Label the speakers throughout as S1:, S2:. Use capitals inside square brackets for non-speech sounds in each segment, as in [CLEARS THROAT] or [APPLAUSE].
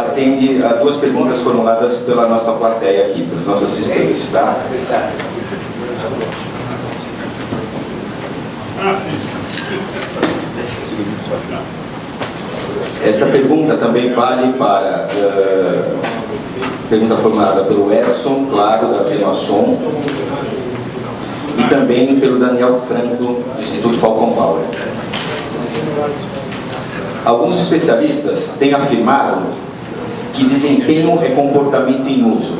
S1: atende a duas perguntas formuladas pela nossa plateia aqui, pelos nossos assistentes, tá? Essa pergunta também vale para uh, pergunta formulada pelo Edson, claro, da Venoasson, e também pelo Daniel Franco, do Instituto Falcon Power. Alguns especialistas têm afirmado que desempenho é comportamento em uso.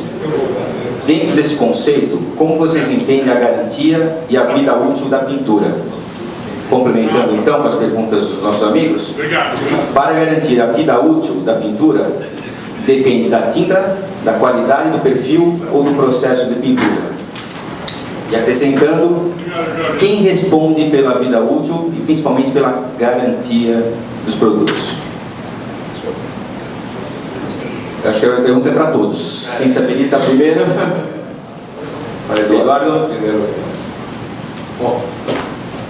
S1: Dentro desse conceito, como vocês entendem a garantia e a vida útil da pintura? Complementando então com as perguntas dos nossos amigos, para garantir a vida útil da pintura, depende da tinta, da qualidade do perfil ou do processo de pintura. E acrescentando, quem responde pela vida útil e principalmente pela garantia dos produtos? Eu acho que a pergunta é para todos. Quem se habilita primeiro? Para Eduardo. Primeiro.
S2: Bom,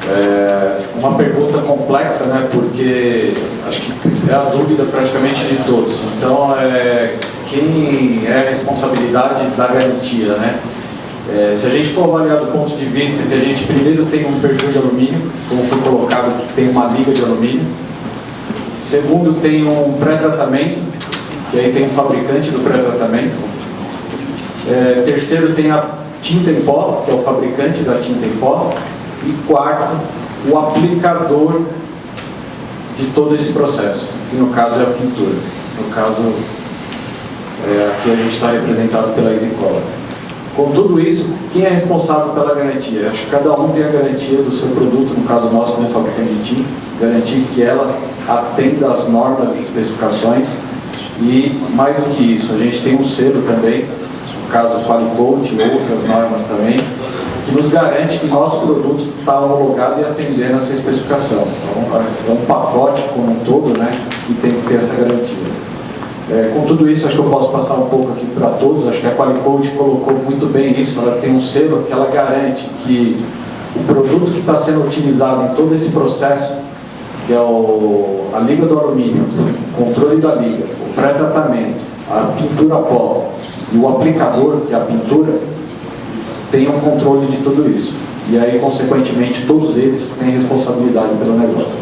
S2: é uma pergunta complexa, né? Porque acho que é a dúvida praticamente de todos. Então, é, quem é a responsabilidade da garantia, né? É, se a gente for avaliar do ponto de vista que a gente primeiro tem um perfil de alumínio, como foi colocado, que tem uma liga de alumínio. Segundo, tem um pré-tratamento, que aí tem um fabricante do pré-tratamento. É, terceiro, tem a tinta em pó, que é o fabricante da tinta em pó. E quarto, o aplicador de todo esse processo, que no caso é a pintura. No caso, é, aqui a gente está representado pela EasyColor. Com tudo isso, quem é responsável pela garantia? Acho que cada um tem a garantia do seu produto, no caso nosso, como fabricante de tinta, garantir que ela atenda às normas e especificações e, mais do que isso, a gente tem um selo também, no caso Qualicode e outras normas também, que nos garante que nosso produto está homologado e atendendo essa especificação. Então, é um pacote como um todo né, que tem que ter essa garantia. É, com tudo isso, acho que eu posso passar um pouco aqui para todos. Acho que a Qualicode colocou muito bem isso. Ela tem um selo que ela garante que o produto que está sendo utilizado em todo esse processo, que é o, a liga do alumínio, o controle da liga, pré-tratamento, a pintura pó e o aplicador, que é a pintura, tem um controle de tudo isso. E aí, consequentemente, todos eles têm responsabilidade pelo negócio.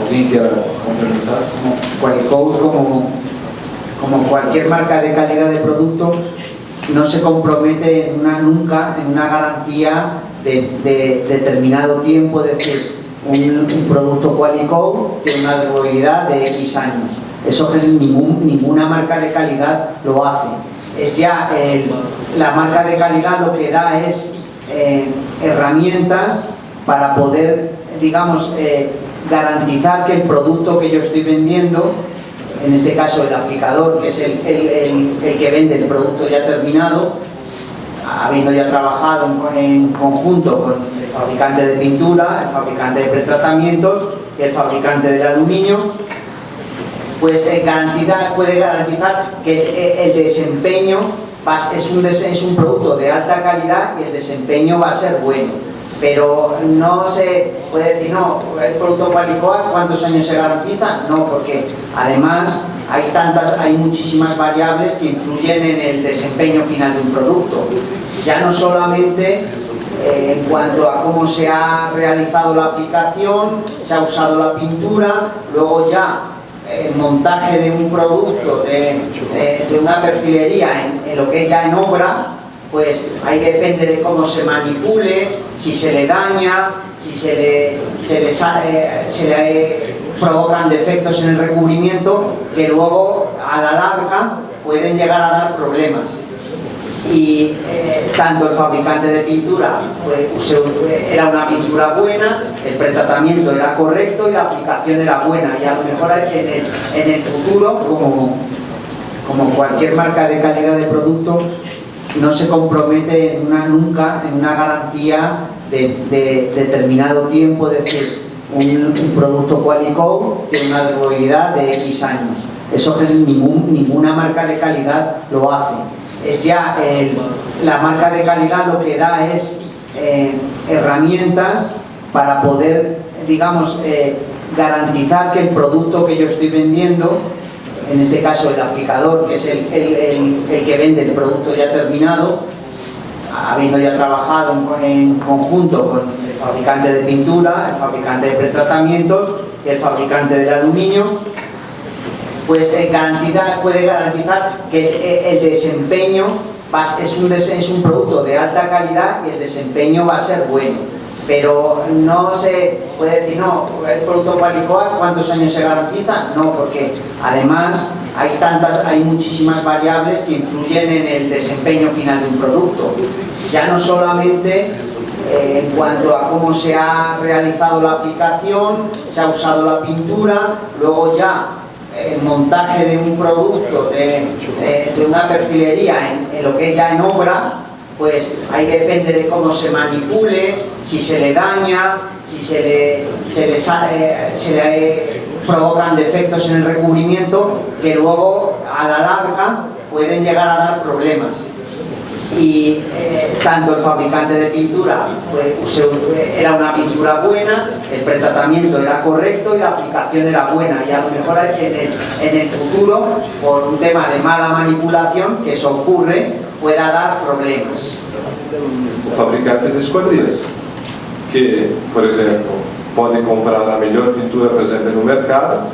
S3: Alguém quer complementar? Qualicode, como, como cualquier marca de calidad de producto, no se compromete una, nunca en una garantía de, de determinado tiempo, es decir, un, producto Qualicode tiene una durabilidad de X años. Eso ningún, ninguna marca de calidad lo hace es ya la marca de calidad lo que da es eh, herramientas para poder, digamos, eh, garantizar que el producto que yo estoy vendiendo, en este caso el aplicador, que es el, el, el que vende el producto ya terminado, habiendo ya trabajado en, conjunto con el fabricante de pintura, el fabricante de pretratamientos y el fabricante del aluminio, pues eh, garantizar, puede garantizar que eh, el desempeño es, un, producto de alta calidad y el desempeño va a ser bueno. Pero no se puede decir, no, el producto Qualicoa, ¿cuántos años se garantiza? No, porque además hay tantas, hay muchísimas variables que influyen en el desempeño final de un producto. Ya no solamente eh, en cuanto a cómo se ha realizado la aplicación, se ha usado la pintura, luego ya el montaje de un producto, de, una perfilería en, lo que es ya en obra, pues ahí depende de cómo se manipule, si se le daña, si se le, se le, sale, se le provocan defectos en el recubrimiento que luego a la larga pueden llegar a dar problemas. Y eh, tanto el fabricante de pintura pues, era una pintura buena, el pretratamiento era correcto y la aplicación era buena. Y a lo mejor en el, en el futuro, como, como cualquier marca de calidad de producto, no se compromete nunca en una garantía de, de, determinado tiempo, es decir, un, producto Qualico tiene una durabilidad de X años. Eso ninguna marca de calidad lo hace es ya el, la marca de calidad lo que da es eh, herramientas para poder, digamos, eh, garantizar que el producto que yo estoy vendiendo, en este caso el aplicador, que es el, que vende el producto ya terminado, habiendo ya trabajado en, conjunto con el fabricante de pintura, el fabricante de pretratamientos y el fabricante del aluminio, pues eh, puede garantizar que el, desempeño es, un, es un producto de alta calidad y el desempeño va a ser bueno pero no se puede decir, no, el producto Qualicoat, ¿cuántos años se garantiza? No, porque además hay tantas, hay muchísimas variables que influyen en el desempeño final de un producto. Ya no solamente eh, en cuanto a cómo se ha realizado la aplicación, se ha usado la pintura, luego ya el montaje de un producto, de, una perfilería en, lo que es ya en obra, pues ahí depende de cómo se manipule, si se le daña, si se le, se le, provocan defectos en el recubrimiento que luego a la larga pueden llegar a dar problemas y eh, tanto el fabricante de pintura era una pintura buena, el pretratamiento era correcto y la aplicación era buena y a lo mejor en el, en el futuro por un tema de mala manipulación que eso ocurre pueda dar problemas.
S4: O fabricante de esquadrilhas que, por exemplo, pode comprar a melhor pintura, exemplo, no mercado,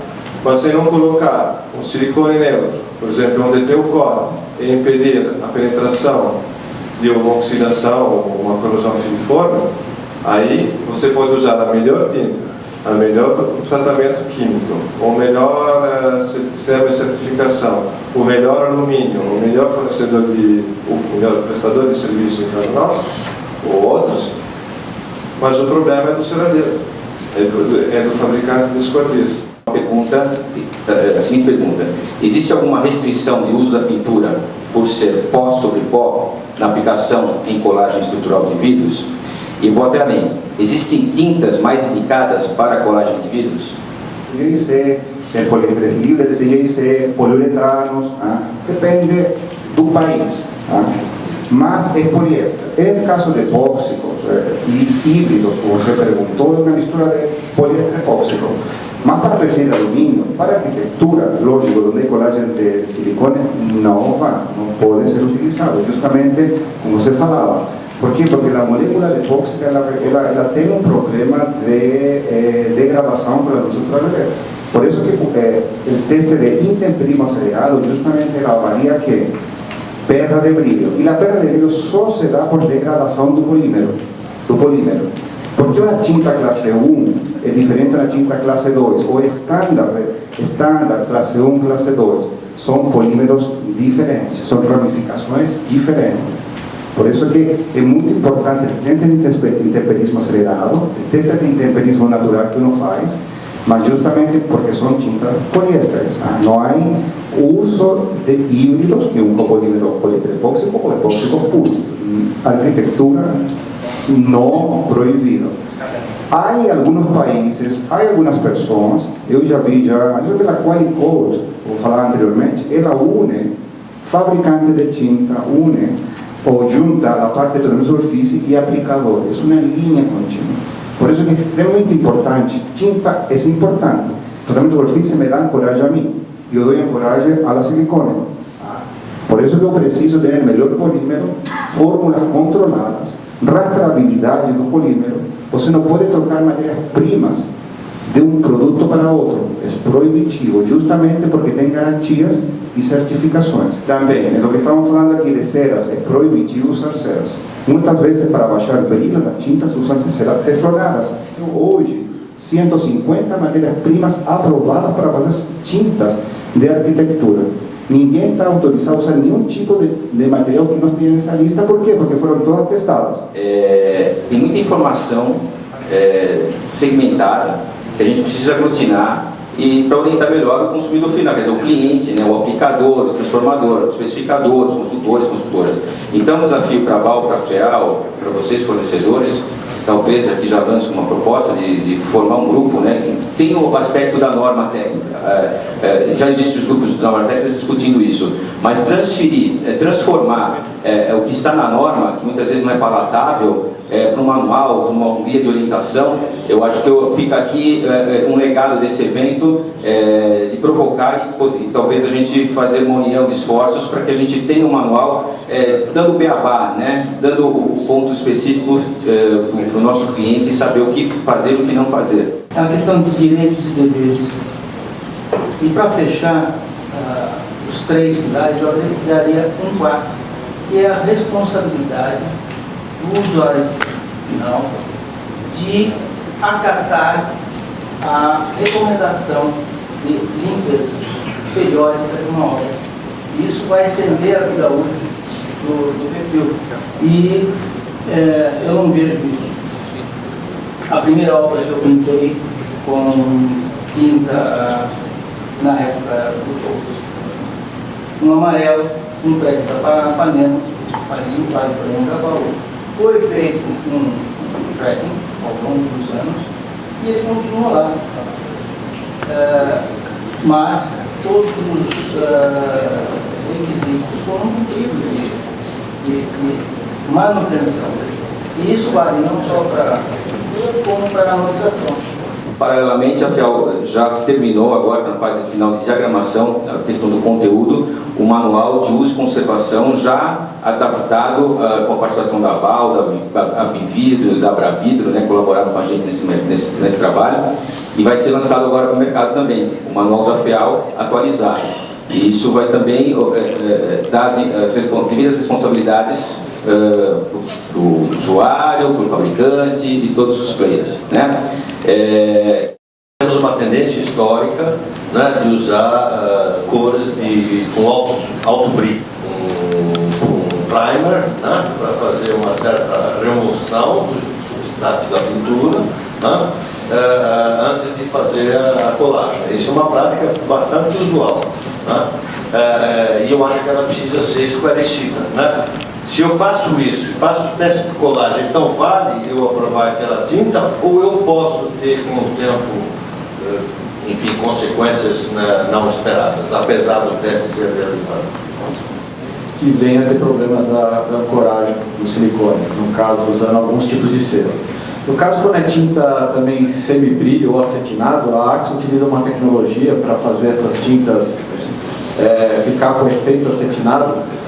S4: mas se não colocar um silicone neutro, por exemplo, onde tem o corte, e impedir a penetração de uma oxidação ou uma corrosão filiforme, aí você pode usar a melhor tinta, a melhor tratamento químico, o melhor uh, sistema de certificação, o melhor alumínio, o melhor fornecedor de, o melhor prestador de serviço para nós, ou outros, mas o problema é do ceradeiro, é do, é do fabricante de esquadrias.
S1: Pergunta, a seguinte pergunta, existe alguma restrição de uso da pintura por ser pó sobre pó na aplicação em colagem estrutural de vidros? E vou até além, existem tintas mais indicadas para colagem de vidros?
S5: Tem polímeros livres de DJC, poliuretanos, ah, depende do país. Ah, mas é poliéster. En caso de epóxicos eh, e híbridos, como você perguntou, é uma mistura de poliéster epóxico. Mas para perfil de alumínio, para arquitectura, lógico, onde colagem de silicone não vai, não pode ser utilizado, justamente como você falava. Por quê? Porque a molécula de epóxica ela, ela, ela tem um problema de eh, degradação para a luz ultravioleta. Por isso que eh, o teste de intemperismo acelerado justamente ela avalia que perda de brilho. E a perda de brilho só se dá por degradação do polímero. Do polímero. Porque una tinta clase 1 es diferente a una tinta clase 2, o estándar, estándar clase 1, clase 2, son polímeros diferentes, son ramificaciones diferentes. Por eso que es muy importante el teste de intemperismo acelerado, el teste de intemperismo natural que uno hace, mas justamente porque son tintas poliésteres. ¿ah? No hay uso de híbridos que un copolímero polietilepóxico o epóxico puro. Arquitectura no proibido. Há alguns países, há algumas pessoas, eu já vi já, eu pela Qualicode, vou falar anteriormente, ela une fabricante de tinta, une ou junta a parte de de superfície e aplicador. É uma linha contínua. Por isso é extremamente importante. Tinta é importante. Tratamento de superfície me dá coragem a mim. Eu dou coragem a la silicone. Por isso que eu preciso ter melhor polímero, fórmulas controladas, rastreabilidade do polímero, você não pode trocar matérias-primas de um produto para outro. É proibitivo, justamente porque tem garantias e certificações. Também, é o que estamos falando aqui de ceras, é proibitivo usar ceras. Muitas vezes, para baixar brilho nas tintas, usam ceras teflonadas. Então, hoje, 150 matérias-primas aprovadas para fazer tintas de arquitectura. Ninguém está autorizado a usar nenhum tipo de, de, material que não tenha nessa lista. Por quê? Porque foram todas testadas.
S1: É, tem muita informação é, segmentada que a gente precisa aglutinar e para orientar melhor o consumidor final, quer dizer, o cliente, né, o aplicador, o transformador, os consultores, consultoras. Então, o desafio para a Val, para a FEAL, para vocês fornecedores, talvez aqui já lance uma proposta de, de, formar um grupo, né, tem o aspecto da norma técnica. É, é, já existem os grupos de norma técnica discutindo isso, mas transferir, é, transformar é, é, o que está na norma, que muitas vezes não é palatável, é, para um manual, para uma guia de orientação, eu acho que eu, fica aqui um legado desse evento de provocar e, e, talvez a gente fazer uma união de esforços para que a gente tenha um manual dando beabá, né? dando pontos específicos é, para o nosso cliente e saber o que fazer e o que não fazer.
S6: É a questão de direitos e deveres. E para fechar uh, os três pilares, eu daria um quarto, que é a responsabilidade do usuário final de acatar a recomendação de limpeza periódica de uma obra. Isso vai estender a vida útil do, do perfil. E é, eu não vejo isso. A primeira obra que eu pintei com tinta na época do Pouso. Um amarelo, um prédio da Paranapanema, ali, o Vale do Engabaú. Foi feito um, tracking ao longo dos anos e ele continua lá. Uh, mas todos os uh, requisitos foram cumpridos de, de, de, manutenção. E isso vale não só para como para a analisação.
S1: Paralelamente, já terminou agora na fase final de diagramação, a questão do conteúdo, o manual de uso e conservação já adaptado uh, com a participação da VAL, da Abividro, da Bravidro, né, colaboraram com a gente nesse, nesse, nesse trabalho, e vai ser lançado agora para o mercado também, o manual da FIAL atualizado. E isso vai também uh, uh, dar as, as devidas responsabilidades uh, para o usuário, para o fabricante e todos os players. Né?
S7: É, temos uma tendência histórica né, de usar uh, cores de, com alto, alto brilho, um, um primer né, para fazer uma certa remoção do substrato da pintura né, uh, antes de fazer a, colagem. Isso é uma prática bastante usual né, uh, e eu acho que ela precisa ser esclarecida. Né. Se eu faço isso e faço o teste de colagem, então vale eu aprovar aquela tinta ou eu posso ter com o tempo, eh, enfim, consequências né, não esperadas, apesar do teste ser realizado?
S2: Que venha ter problema da, da ancoragem do silicone, no caso usando alguns tipos de cera. No caso quando é tinta também semi-brilho ou acetinado, a Arx utiliza uma tecnologia para fazer essas tintas é, ficar com efeito acetinado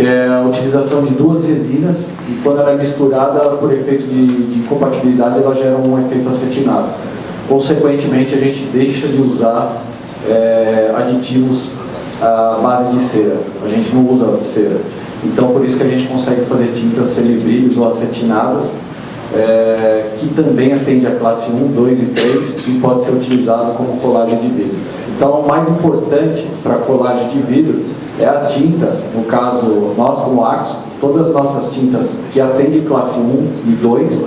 S2: que é a utilização de duas resinas e quando ela é misturada por efeito de, de compatibilidade ela gera um efeito acetinado. Consequentemente a gente deixa de usar é, aditivos à base de cera, a gente não usa cera. Então por isso que a gente consegue fazer tintas semibrilhos ou acetinadas é, que também atende a classe 1, 2 e 3 e pode ser utilizado como colagem de vidro. Então o mais importante para colagem de vidro é a tinta, no caso, nós como Arcos, todas as nossas tintas que atendem classe 1 e 2,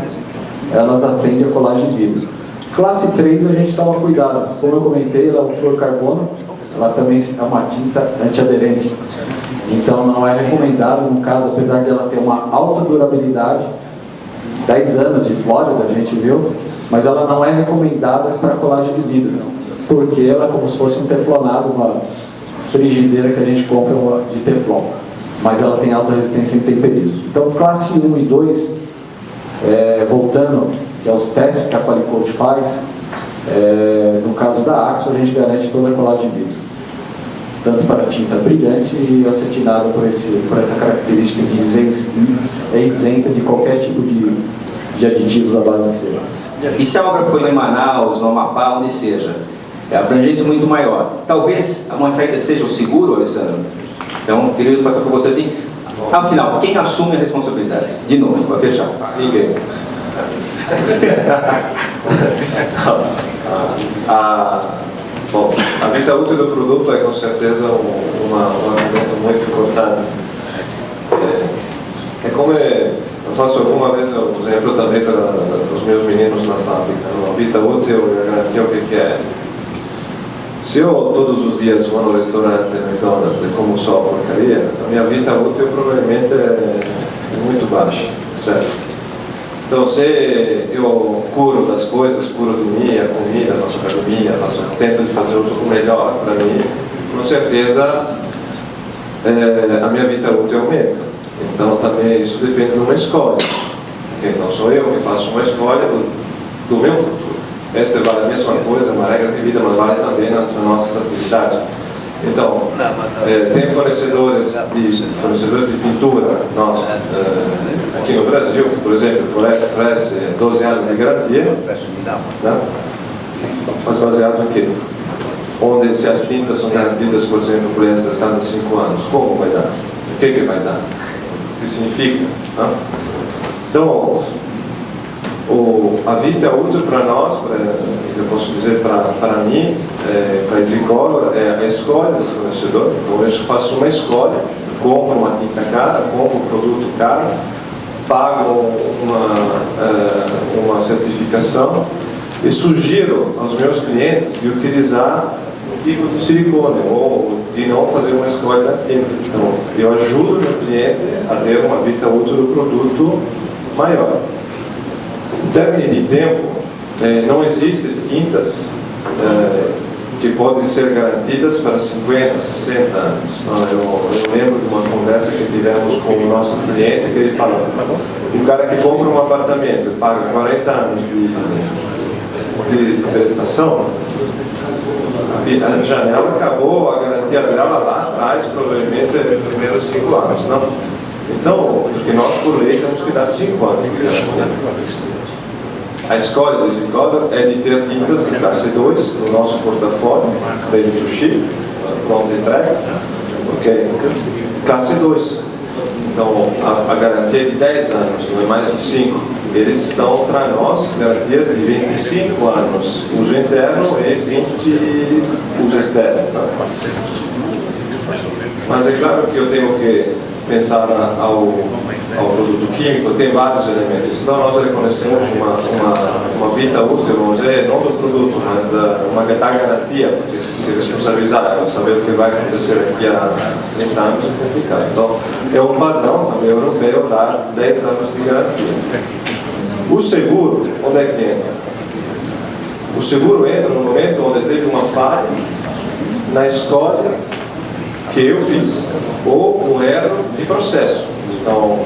S2: elas atendem a colagem de vidro. Classe 3 a gente toma cuidado, como eu comentei, ela é o fluorcarbono, ela também é uma tinta antiaderente. Então não é recomendado, no caso, apesar de ela ter uma alta durabilidade, 10 anos de Flórida, a gente viu, mas ela não é recomendada para colagem de vidro, porque ela é como se fosse um teflonado, uma frigideira que a gente compra de Teflon, mas ela tem alta resistência em temperismo. Então, classe 1 e 2, é, voltando, que é testes que a Qualicode faz, é, no caso da Axo, a gente garante toda a colagem de vidro, tanto para tinta brilhante e acetinada por, esse, por essa característica de é isenta de qualquer tipo de, de aditivos à base de cera.
S1: E se a obra foi em Manaus, no Amapá, onde seja, é a abrangência muito maior. Talvez uma saída seja o seguro, Alessandro? Então, queria passar por você assim, afinal, quem assume a responsabilidade? De novo, para fechar.
S4: Ninguém. [LAUGHS] a, bom, a vida útil do produto é com certeza um, uma, um argumento muito importante. É, é como é, eu faço alguma vez um exemplo também para, para os meus meninos na fábrica. A vida útil é garantir o que é se eu todos os dias vou no restaurante McDonald's e como só porcaria, a minha vida útil provavelmente é, muito baixa, certo? Então se eu curo das coisas, curo de minha comida, faço academia, faço, tento de fazer o melhor para mim, com certeza é, a minha vida útil aumenta. Então também isso depende de uma escolha. Então sou eu que faço uma escolha do, do meu futuro. Esta vale a mesma coisa, uma regra de vida, mas vale também nas nossas atividades. Então, é, tem fornecedores de, fornecedores de pintura nós, é, aqui no Brasil, por exemplo, oferece 12 anos de garantia, né? mas baseado em quê? Onde se as tintas são garantidas, por exemplo, por estas cada 5 anos, como vai dar? O que, que vai dar? O que significa? Né? Então, o, a vida útil para nós, eu posso dizer para mim, é, para escola, é a escolha do fornecedor. Então eu faço uma escolha, compro uma tinta cara, compro um produto caro, pago uma, é, uma certificação e sugiro aos meus clientes de utilizar o tipo de silicone ou de não fazer uma escolha da tinta. Então eu ajudo o meu cliente a ter uma vida útil do produto maior. Termos de tempo, eh, não existem tintas eh, que podem ser garantidas para 50, 60 anos. Eu, eu, lembro de uma conversa que tivemos com o nosso cliente que ele falou, um cara que compra um apartamento e paga 40 anos de, de prestação, a janela acabou, a garantia dela lá atrás, provavelmente nos primeiros 5 anos. Não? Então, nós por lei temos que dar 5 anos de garantia. A escolha desse código é de ter tintas de classe 2 no nosso portafólio, ready to ship, pronto entrega, ok? Classe 2. Então, a, a, garantia é de 10 anos, não é mais de 5. Eles dão para nós garantias de 25 anos, uso interno e 20 uso externo. Mas é claro que eu tenho que pensar ao ao produto químico, tem vários elementos. Então nós reconhecemos uma, uma, uma vida útil, vamos dizer, não do produto, mas da, uma da garantia, porque se responsabilizar, saber o que vai acontecer daqui a 30 anos é complicado. Então é um padrão também europeu dar 10 anos de garantia. O seguro, onde é que entra? O seguro entra no momento onde teve uma falha na escolha que eu fiz, ou um erro de processo. Então,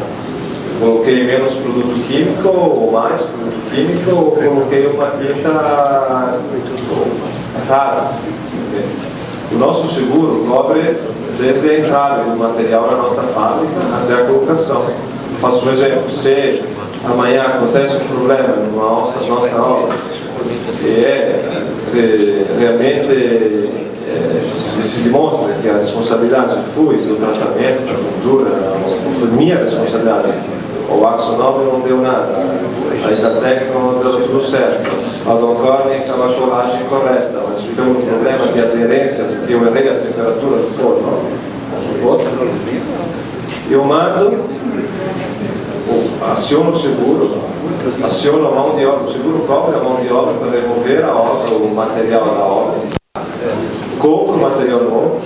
S4: coloquei menos produto químico ou mais produto químico ou coloquei uma tinta rara. O nosso seguro cobre desde a entrada do material na nossa fábrica até a colocação. Faço um exemplo, se amanhã acontece um problema numa nossa, nossa obra e é, realmente é, se, se, demonstra que a responsabilidade foi do tratamento da cultura, foi minha responsabilidade, o Axonobel não deu nada, a Itatec não deu tudo certo, a Doncorne estava a cholagem correta, mas tivemos um problema de aderência, porque eu errei a temperatura do forno, eu mando, aciono o seguro, aciono a mão de obra, o seguro cobre a mão de obra para remover a obra, o material da obra, compro o material novo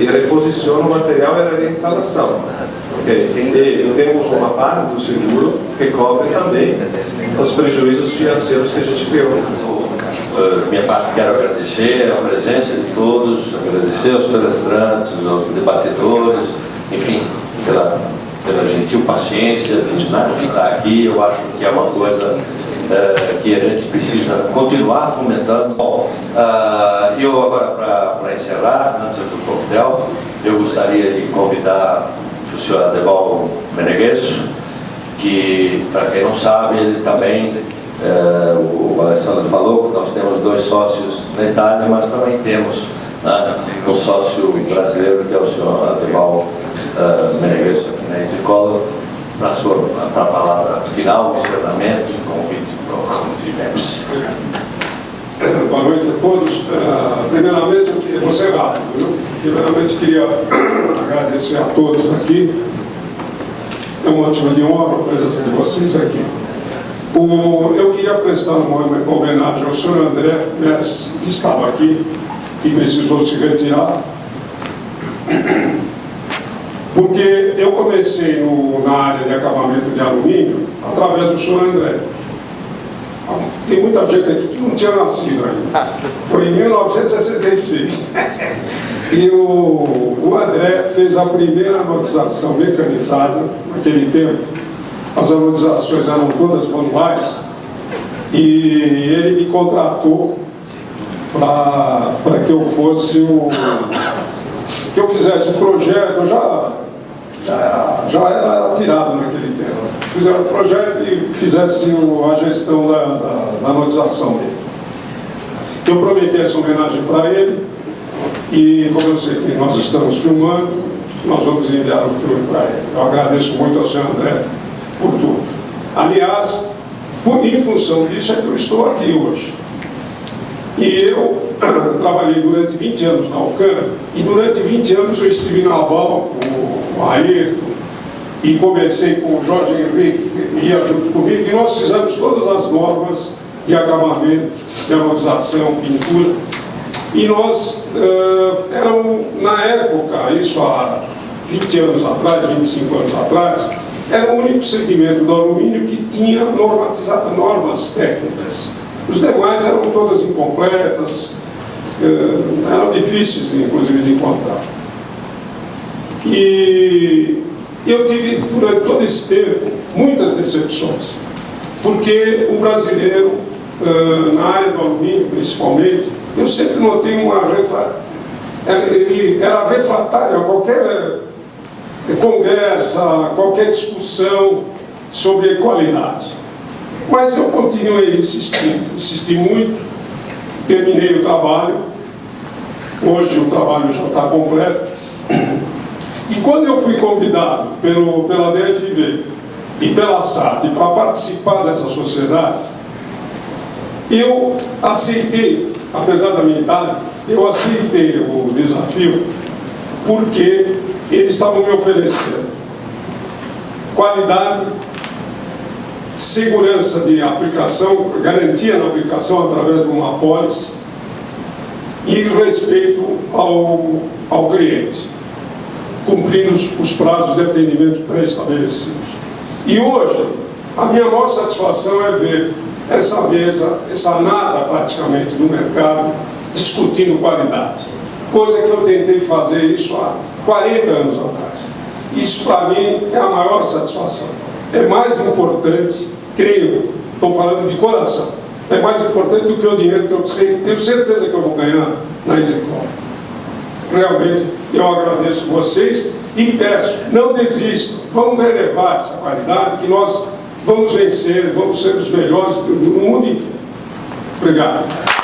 S4: e reposiciono o material e a reinstalação. E temos uma parte do seguro que cobre também os prejuízos financeiros que a gente criou.
S7: Uh, minha parte quero agradecer a presença de todos, agradecer aos palestrantes, aos debatedores, enfim, pela, pela gentil paciência de estar aqui. Eu acho que é uma coisa uh, que a gente precisa continuar fomentando. Bom, uh, eu agora, para encerrar, antes do coquetel, eu gostaria de convidar o senhor Adeval Meneguesso, que, para quem não sabe, ele também, é, o Alessandro falou que nós temos dois sócios na Itália, mas também temos né, um sócio brasileiro, que é o senhor Adeval uh, Meneguesso, aqui na Escola, para a palavra final, encerramento e convite para os membros.
S8: Boa noite a todos. Uh, primeiramente, eu vou ser rápido. Viu? Primeiramente, queria [COUGHS] agradecer a todos aqui. É um motivo de honra a presença de vocês aqui. O, eu queria prestar uma homenagem ao senhor André Messi, que estava aqui, que precisou se retirar. [COUGHS] Porque eu comecei no, na área de acabamento de alumínio através do senhor André. Tem muita gente aqui que não tinha nascido ainda. Foi em 1966. [LAUGHS] E o, o André fez a primeira anotização mecanizada naquele tempo as anodizações eram todas manuais, e ele me contratou para que eu fosse o. que eu fizesse o projeto, eu já, já, já era tirado naquele tempo. Fizesse o projeto e fizesse a gestão da, da, da anodização dele. Eu prometi essa homenagem para ele, e como eu sei que nós estamos filmando, nós vamos enviar o filme para ele. Eu agradeço muito ao senhor André por tudo. Aliás, por, em função disso é que eu estou aqui hoje. E eu [CLEARS THROAT] trabalhei durante 20 anos na Alcan, e durante 20 anos eu estive na BAL com o Ayrton, e comecei com o Jorge Henrique, que ia junto comigo, e nós fizemos todas as normas de acabamento, de amortização, pintura, e nós, uh, eram, na época, isso há 20 anos atrás, 25 anos atrás, era o único segmento do alumínio que tinha normas técnicas. Os demais eram todas incompletas, uh, eram difíceis, inclusive, de encontrar. E eu tive, durante todo esse tempo, muitas decepções, porque o brasileiro, uh, na área do alumínio principalmente, eu sempre notei uma ele era refratário a qualquer eh, conversa, qualquer discussão sobre qualidade. Mas eu continuei insistindo, insisti muito, terminei o trabalho, hoje o trabalho já está completo. E quando eu fui convidado pelo, pela DFV e pela SAT para participar dessa sociedade, eu aceitei apesar da minha idade, eu aceitei o desafio porque eles estavam me oferecendo qualidade, segurança de aplicação, garantia na aplicação através de uma apólice e respeito ao, ao cliente, cumprindo os, os prazos de atendimento pré-estabelecidos. E hoje, a minha maior satisfação é ver essa mesa, essa nada praticamente no mercado, discutindo qualidade. Coisa que eu tentei fazer isso há 40 anos atrás. Isso para mim é a maior satisfação. É mais importante, creio, estou falando de coração, é mais importante do que o dinheiro que eu sei, tenho certeza que eu vou ganhar na Execom. Realmente eu agradeço vocês e peço, não desistam, vamos relevar essa qualidade que nós vamos vencer, vamos ser os melhores do mundo. Obrigado.